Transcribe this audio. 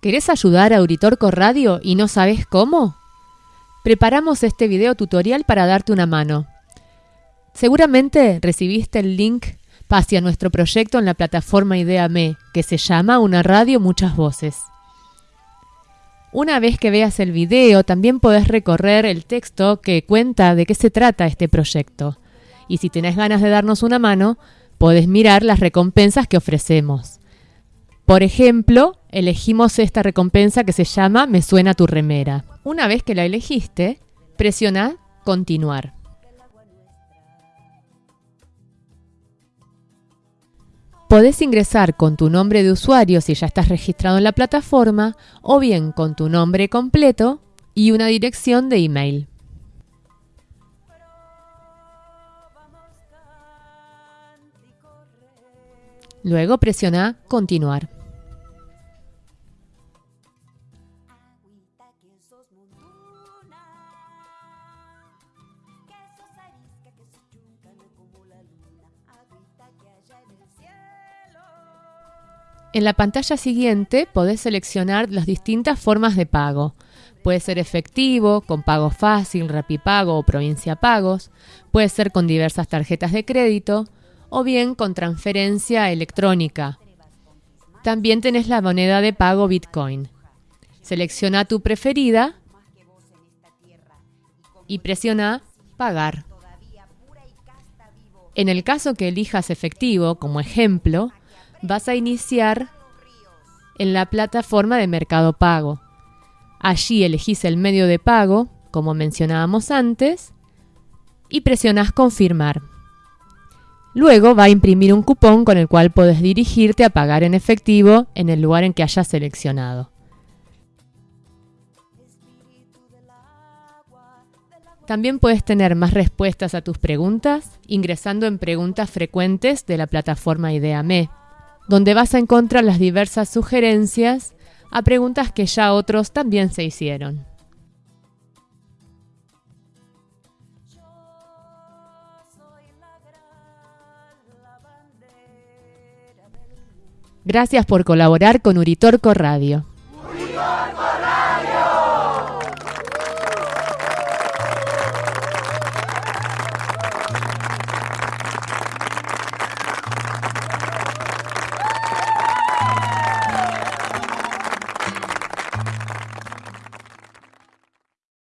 ¿Querés ayudar a Uritorco Radio y no sabes cómo? Preparamos este video tutorial para darte una mano. Seguramente recibiste el link hacia nuestro proyecto en la plataforma Ideame, que se llama Una Radio Muchas Voces. Una vez que veas el video, también podés recorrer el texto que cuenta de qué se trata este proyecto. Y si tenés ganas de darnos una mano, podés mirar las recompensas que ofrecemos. Por ejemplo, elegimos esta recompensa que se llama Me suena tu remera. Una vez que la elegiste, presiona Continuar. Podés ingresar con tu nombre de usuario si ya estás registrado en la plataforma o bien con tu nombre completo y una dirección de email. Luego presiona Continuar. En la pantalla siguiente podés seleccionar las distintas formas de pago. Puede ser efectivo, con pago fácil, rapipago o provincia pagos. Puede ser con diversas tarjetas de crédito o bien con transferencia electrónica. También tenés la moneda de pago Bitcoin. Selecciona tu preferida y presiona Pagar. En el caso que elijas efectivo como ejemplo, vas a iniciar en la plataforma de Mercado Pago. Allí elegís el medio de pago, como mencionábamos antes, y presionas Confirmar. Luego va a imprimir un cupón con el cual puedes dirigirte a pagar en efectivo en el lugar en que hayas seleccionado. También puedes tener más respuestas a tus preguntas ingresando en preguntas frecuentes de la plataforma IdeaMe donde vas a encontrar las diversas sugerencias a preguntas que ya otros también se hicieron. Gracias por colaborar con Uritorco Radio.